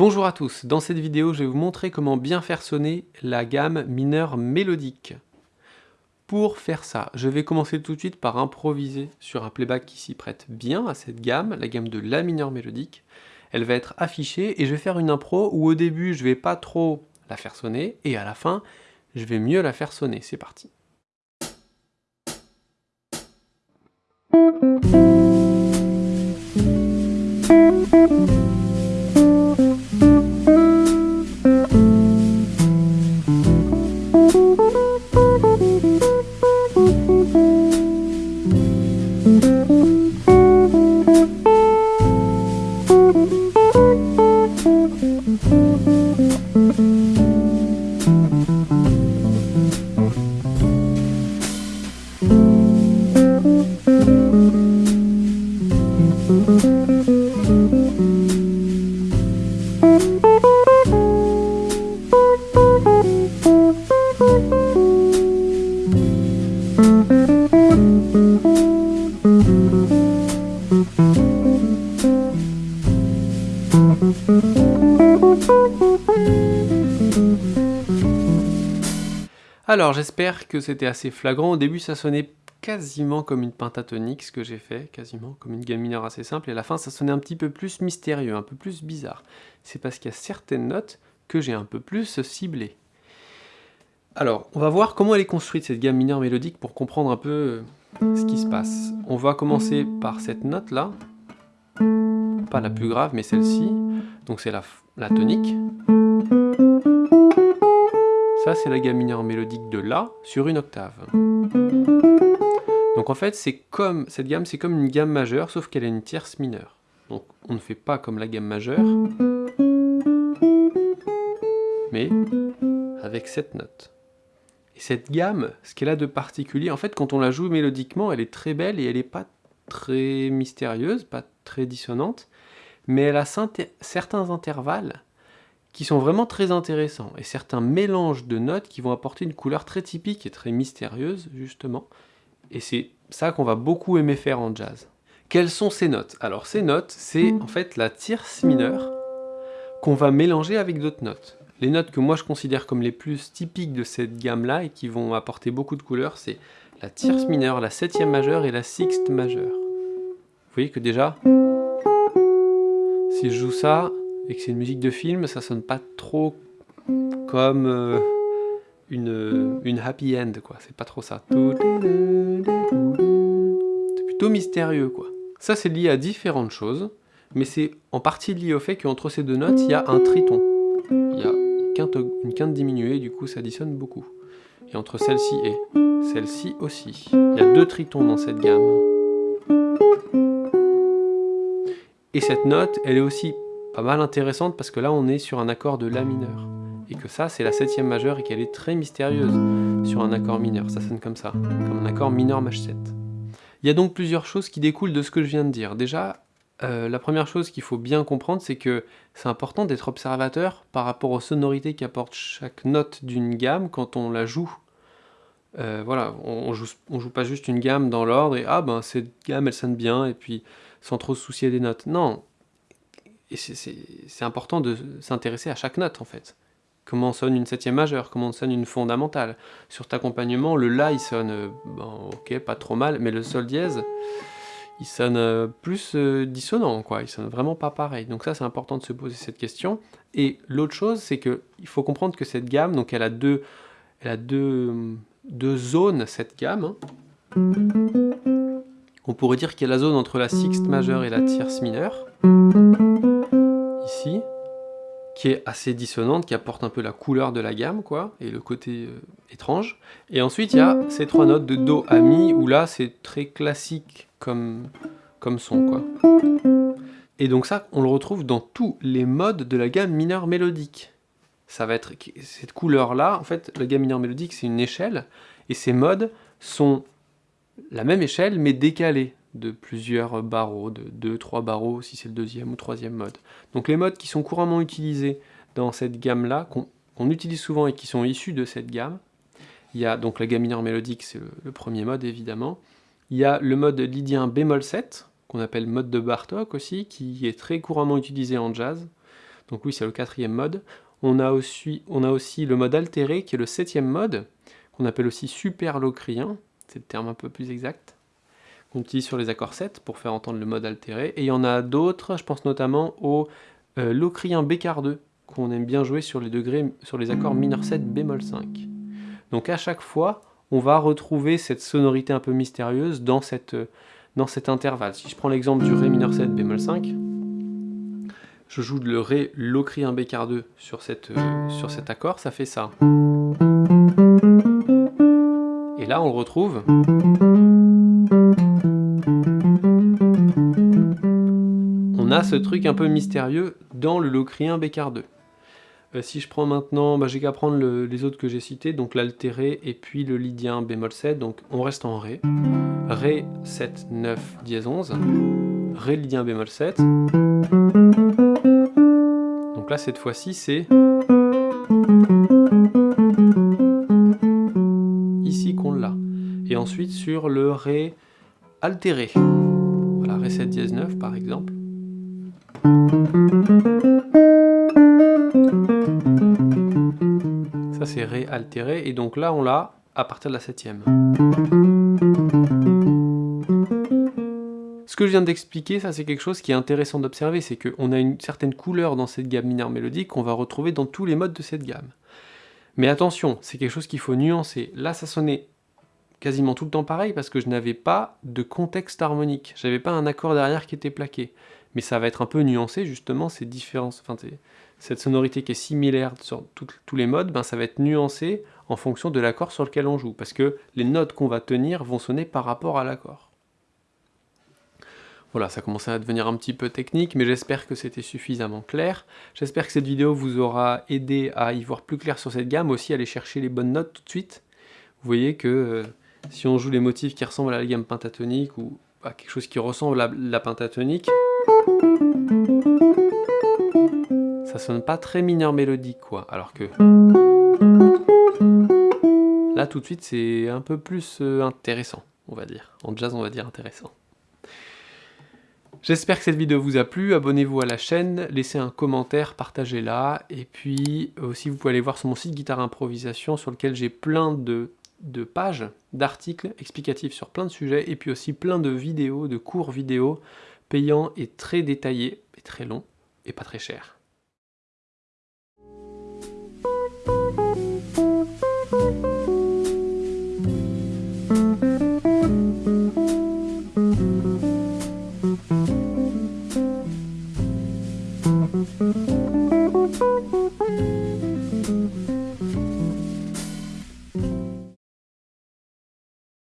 Bonjour à tous, dans cette vidéo je vais vous montrer comment bien faire sonner la gamme mineure mélodique. Pour faire ça, je vais commencer tout de suite par improviser sur un playback qui s'y prête bien à cette gamme, la gamme de la mineure mélodique. Elle va être affichée et je vais faire une impro où au début je vais pas trop la faire sonner et à la fin je vais mieux la faire sonner. C'est parti. Alors j'espère que c'était assez flagrant, au début ça sonnait quasiment comme une pentatonique ce que j'ai fait, quasiment comme une gamme mineure assez simple, et à la fin ça sonnait un petit peu plus mystérieux, un peu plus bizarre. C'est parce qu'il y a certaines notes que j'ai un peu plus ciblées. Alors, on va voir comment elle est construite cette gamme mineure mélodique pour comprendre un peu euh, ce qui se passe. On va commencer par cette note là, pas la plus grave mais celle-ci, donc c'est la, la tonique. C'est la gamme mineure mélodique de La sur une octave. Donc en fait, c'est comme cette gamme, c'est comme une gamme majeure, sauf qu'elle a une tierce mineure. Donc on ne fait pas comme la gamme majeure, mais avec cette note. Et cette gamme, ce qu'elle a de particulier, en fait, quand on la joue mélodiquement, elle est très belle et elle n'est pas très mystérieuse, pas très dissonante, mais elle a certains intervalles qui sont vraiment très intéressants, et certains mélanges de notes qui vont apporter une couleur très typique et très mystérieuse, justement, et c'est ça qu'on va beaucoup aimer faire en jazz. Quelles sont ces notes? Alors ces notes, c'est en fait la tierce mineure qu'on va mélanger avec d'autres notes. Les notes que moi je considère comme les plus typiques de cette gamme-là et qui vont apporter beaucoup de couleurs, c'est la tierce mineure, la septième majeure et la sixte majeure. Vous voyez que déjà, si je joue ça, et que c'est une musique de film, ça sonne pas trop comme euh, une, happy end, quoi. C'est pas trop ça. C'est plutôt mystérieux, quoi. Ça, c'est lié à différentes choses, mais c'est en partie lié au fait qu'entre ces deux notes, il y a un triton. Il y a une quinte, une quinte diminuée, du coup, ça dissonne beaucoup. Et entre celle-ci et celle-ci aussi. Il y a deux tritons dans cette gamme. Et cette note, elle est aussi pas mal intéressante parce que là on est sur un accord de La mineur. Et que ça c'est la septième majeure et qu'elle est très mystérieuse sur un accord mineur. Ça sonne comme ça, comme un accord mineur maj 7. Il y a donc plusieurs choses qui découlent de ce que je viens de dire. Déjà, euh, la première chose qu'il faut bien comprendre, c'est que c'est important d'être observateur par rapport aux sonorités qu'apporte chaque note d'une gamme quand on la joue. Euh, voilà, on, joue, on joue pas juste une gamme dans l'ordre et ah ben cette gamme elle sonne bien et puis sans trop se soucier des notes. Non, et c'est important de s'intéresser à chaque note en fait. Comment sonne une septième majeure, comment sonne une fondamentale. Sur cet accompagnement, le La il sonne, euh, bon, ok, pas trop mal, mais le Sol dièse, il sonne euh, plus euh, dissonant, quoi. Il sonne vraiment pas pareil. Donc ça, c'est important de se poser cette question. Et l'autre chose, c'est que il faut comprendre que cette gamme, donc elle a deux, elle a deux, deux zones, cette gamme. Hein. On pourrait dire qu'il y a la zone entre la sixte majeure et la tierce mineure qui est assez dissonante, qui apporte un peu la couleur de la gamme, quoi, et le côté euh, étrange. Et ensuite, il y a ces trois notes de Do, A, Mi, où là, c'est très classique comme, comme son, quoi. Et donc ça, on le retrouve dans tous les modes de la gamme mineure mélodique. Ça va être cette couleur-là, en fait, la gamme mineure mélodique, c'est une échelle, et ces modes sont la même échelle, mais décalés de plusieurs barreaux, de 2-3 barreaux si c'est le deuxième ou troisième mode. Donc les modes qui sont couramment utilisés dans cette gamme-là, qu'on utilise souvent et qui sont issus de cette gamme, il y a donc la gamme mineure mélodique, c'est le, premier mode évidemment. Il y a le mode lydien bémol 7, qu'on appelle mode de Bartok aussi, qui est très couramment utilisé en jazz. Donc oui, c'est le quatrième mode. On a, aussi, on a aussi le mode altéré, qui est le septième mode, qu'on appelle aussi super locrien, c'est le terme un peu plus exact, qu'on utilise sur les accords 7 pour faire entendre le mode altéré. Et il y en a d'autres, je pense notamment au euh, locrien bécard 2, qu'on aime bien jouer sur les, degrés, sur les accords mineur 7 bémol 5. Donc à chaque fois, on va retrouver cette sonorité un peu mystérieuse dans, dans cet intervalle. Si je prends l'exemple du Ré mineur 7 bémol 5, je joue le Ré locrien bécard 2 sur, cette, sur cet accord, ça fait ça. Et là, on le retrouve. Ce truc un peu mystérieux dans le locrien bécard 2. Euh, si je prends maintenant, bah, j'ai qu'à prendre les autres que j'ai cités, donc l'altéré et puis le lydien bémol 7, donc on reste en Ré. Ré 7, 9, dièse 11, Ré lydien bémol 7. Donc là cette fois-ci c'est ici qu'on l'a. Et ensuite sur le Ré altéré. Voilà, Ré 7 dièse 9 par exemple. Ça c'est Ré altéré, et donc là on l'a à partir de la septième. Ce que je viens d'expliquer, ça c'est quelque chose qui est intéressant d'observer, c'est qu'on a une certaine couleur dans cette gamme mineure mélodique qu'on va retrouver dans tous les modes de cette gamme. Mais attention, c'est quelque chose qu'il faut nuancer. Là ça sonnait quasiment tout le temps pareil parce que je n'avais pas de contexte harmonique. J'avais pas un accord derrière qui était plaqué mais ça va être un peu nuancé justement ces différences, enfin, cette sonorité qui est similaire sur tous les modes, ben, ça va être nuancé en fonction de l'accord sur lequel on joue, parce que les notes qu'on va tenir vont sonner par rapport à l'accord. Voilà, ça commençait à devenir un petit peu technique, mais j'espère que c'était suffisamment clair. J'espère que cette vidéo vous aura aidé à y voir plus clair sur cette gamme, aussi à aller chercher les bonnes notes tout de suite. Vous voyez que euh, si on joue les motifs qui ressemblent à la gamme pentatonique, ou à quelque chose qui ressemble à la pentatonique, ça sonne pas très mineur mélodique, quoi. Alors que... Là, tout de suite, c'est un peu plus euh, intéressant, on va dire. En jazz, on va dire intéressant. J'espère que cette vidéo vous a plu, abonnez-vous à la chaîne, laissez un commentaire, partagez-la, et puis aussi vous pouvez aller voir sur mon site Guitare Improvisation sur lequel j'ai plein de, de pages, d'articles explicatifs sur plein de sujets, et puis aussi plein de vidéos, de cours vidéo payant et très détaillé, et très long, et pas très cher.